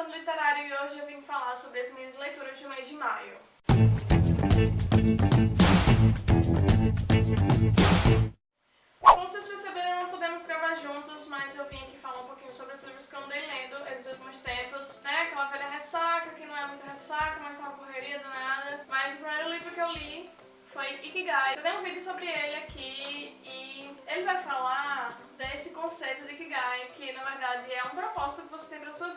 Elefante Literário e hoje eu vim falar sobre as minhas leituras do mês de maio. Como vocês perceberam, não podemos gravar juntos, mas eu vim aqui falar um pouquinho sobre os livros que eu andei lendo esses últimos tempos, né? Aquela velha ressaca, que não é muita ressaca, mas tá uma correria do nada. Mas o primeiro livro que eu li foi Ikigai. Eu dei um vídeo sobre ele aqui e ele vai falar desse conceito de Ikigai, que na verdade é um propósito que você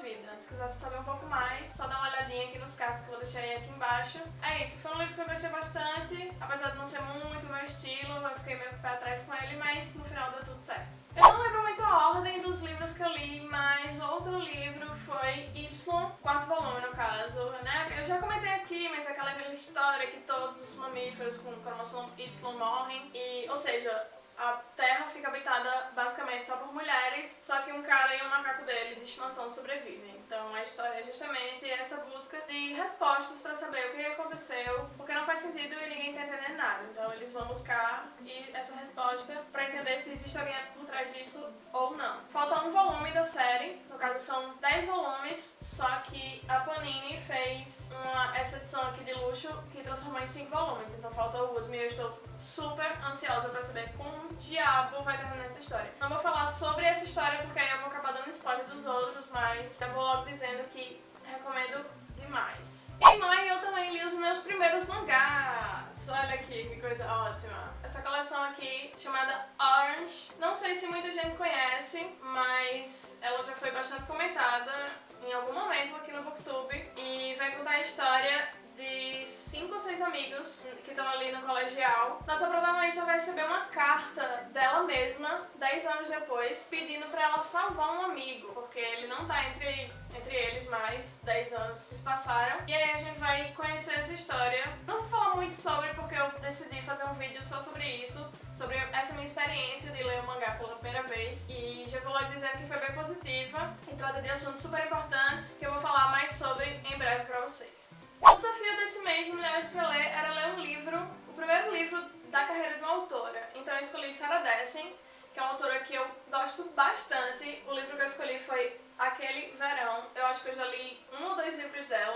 vida. Se quiser saber um pouco mais, só dá uma olhadinha aqui nos cards que eu vou deixar aí aqui embaixo. É isso, foi um livro que eu gostei bastante, apesar de não ser muito meu estilo, eu fiquei meio pé atrás com ele, mas no final deu tudo certo. Eu não lembro muito a ordem dos livros que eu li, mas outro livro foi Y, quarto volume no caso, né? Eu já comentei aqui, mas é aquela velha história que todos os mamíferos com cromossomo Y morrem, e, ou seja, a Terra fica habitada basicamente só por mulheres, só que um cara e um macaco dele de estimação sobrevivem. Então a história é justamente essa busca de respostas para saber o que aconteceu, porque não faz sentido e ninguém tá entendendo nada. Então eles vão buscar e essa resposta para entender se existe alguém por trás disso ou não. Falta um volume da série, no caso são 10 volumes, só que a Panini fez uma, essa edição aqui de luxo que transformou em 5 volumes, então falta o último e eu estou super ansiosa para saber como diabo vai terminar essa história. Não vou falar sobre essa história porque aí eu vou acabar dando spoiler dos outros, mas eu vou logo dizendo que recomendo demais. Em maio eu também li os meus primeiros mangás. Olha aqui, que coisa ótima. Essa coleção aqui, chamada Orange. Não sei se muita gente conhece, mas ela já foi bastante comentada em algum momento aqui no Booktube. E vai contar a história de cinco ou seis amigos que estão ali no colegial. Nossa protagonista vai receber uma carta dela mesma, 10 anos depois, pedindo pra ela salvar um amigo, porque ele não tá entre, entre eles mais, 10 anos se passaram. E aí a gente vai conhecer essa história. Não vou falar muito sobre, porque eu decidi fazer um vídeo só sobre isso, sobre essa minha experiência de ler o mangá pela primeira vez. E já vou logo dizer que foi bem positiva e trata de assuntos super importantes que eu vou falar mais sobre em breve pra vocês. O desafio desse mês de Mulheres para Ler era ler um livro, o primeiro livro da carreira de uma autora. Então eu escolhi Sarah Dessen, que é uma autora que eu gosto bastante. O livro que eu escolhi foi Aquele Verão. Eu acho que eu já li um ou dois livros dela,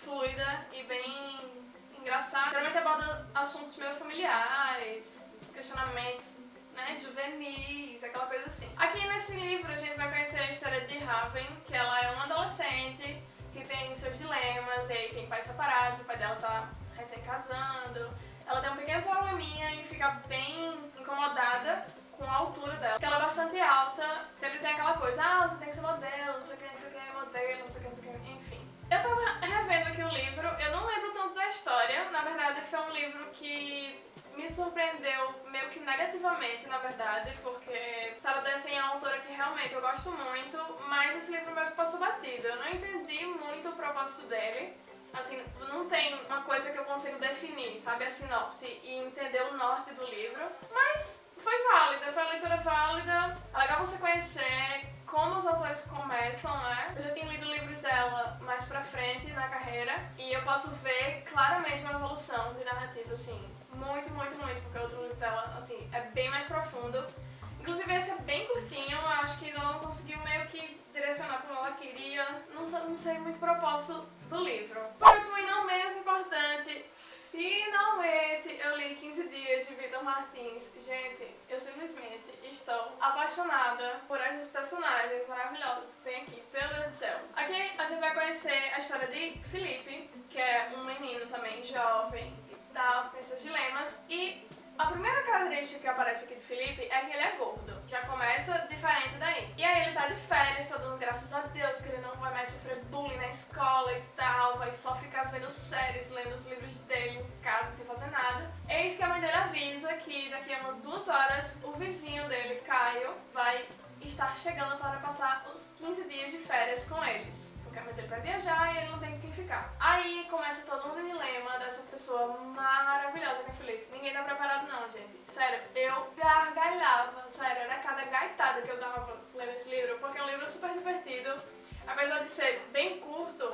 fluida e bem engraçada. Geralmente aborda assuntos meio familiares, questionamentos né, juvenis, aquela coisa assim. Aqui nesse livro a gente vai conhecer a história de Raven, que ela é uma adolescente que tem seus dilemas, e aí tem pais separados, o pai dela tá recém-casando, ela tem um pequeno probleminha e fica bem incomodada com a altura dela, porque ela é bastante alta, sempre tem aquela coisa, ah, você tem que ser modelo, não sei o que, não sei o que, modelo, não sei o que, não sei o que, enfim. Eu tava revendo aqui o livro, eu não lembro tanto da história, na verdade foi um livro que me surpreendeu meio que negativamente, na verdade, porque Sarah Dessen é uma autora que realmente eu gosto muito, mas esse livro meio que passou batido. Eu não entendi muito o propósito dele. Assim, não tem uma coisa que eu consigo definir, sabe, a sinopse e entender o norte do livro, mas foi válida, foi uma leitura válida. É legal você conhecer como os autores começam, né? Eu já tenho lido livros dela mais pra frente na carreira e eu posso ver claramente uma evolução de narrativa, assim, muito, muito, muito, porque o outro livro dela, assim, é bem mais profundo. Inclusive esse é bem curtinho, eu acho que ela não conseguiu meio que direcionar como ela queria, não, não sei muito o propósito do livro. Por último e não menos importante, finalmente eu li 15 dias de Vitor Martins. Gente, eu simplesmente estou apaixonada por essas personagens maravilhosas que tem aqui, meu Deus do céu. Aqui a gente vai conhecer a história de Felipe, que é um menino também jovem, dilemas. E a primeira característica que aparece aqui de Felipe é que ele é gordo. Já começa diferente daí. E aí ele tá de férias, tá dando graças a Deus que ele não vai mais sofrer bullying na escola e tal, vai só ficar vendo séries, lendo os livros dele em casa sem fazer nada. Eis que a mãe dele avisa que daqui a umas duas horas o vizinho dele, Caio, vai estar chegando para passar os 15 dias de férias com eles mãe dele vai viajar e ele não tem quem ficar. Aí começa todo um dilema dessa pessoa maravilhosa que é Felipe. Ninguém tá preparado não, gente. Sério, eu gargalhava, sério, era cada gaitada que eu dava lendo esse livro, porque é um livro super divertido. Apesar de ser bem curto,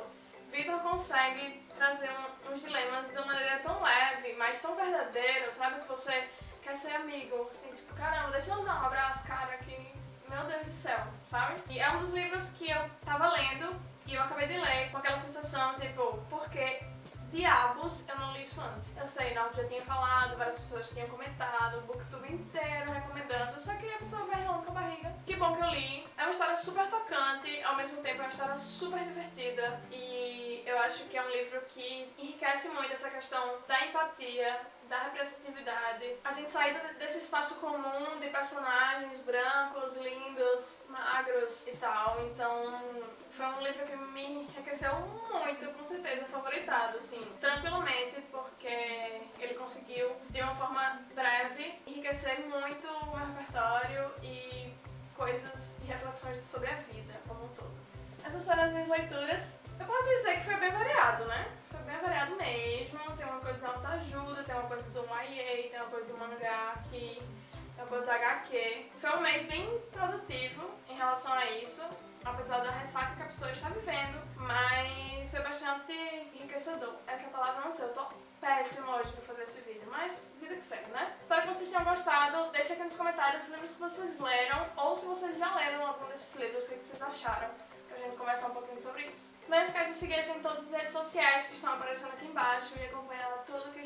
Victor consegue trazer um, uns dilemas de uma maneira tão leve, mas tão verdadeira, sabe? Que você quer ser amigo, assim, tipo, caramba, deixa eu dar um abraço, cara, que, meu Deus do céu. sabe? E é um dos livros que eu tava lendo e eu acabei de ler com aquela sensação, tipo, porque diabos eu não li isso antes. Eu sei, não, já tinha falado, várias pessoas tinham comentado, o booktube inteiro recomendando, só que a pessoa vai relando com a barriga. Que bom que eu li. É uma história super tocante, ao mesmo tempo é uma história super divertida e eu acho que é um livro que enriquece muito essa questão da empatia, da representatividade. A gente sair desse espaço comum de personagens brancos, lindos, magros e tal. Então foi um livro que me enriqueceu muito, com certeza favoritado, assim, tranquilamente, porque ele conseguiu, de uma forma breve, enriquecer muito o meu repertório e coisas e reflexões sobre a vida como um todo. Essas foram as minhas leituras. Eu posso dizer que foi bem variado, né? Foi bem variado mesmo. Tem uma coisa da autoajuda, tem uma coisa do YA, tem uma coisa do mangá aqui, tem uma coisa da HQ. Pessoa está vivendo, mas foi bastante enriquecedor. Essa palavra não sei, eu tô péssima hoje pra fazer esse vídeo, mas vida que segue, né? Espero que vocês tenham gostado, deixa aqui nos comentários os livros que vocês leram, ou se vocês já leram algum desses livros, o que vocês acharam, pra gente conversar um pouquinho sobre isso. Não esqueça de seguir a gente em todas as redes sociais que estão aparecendo aqui embaixo e acompanhar tudo que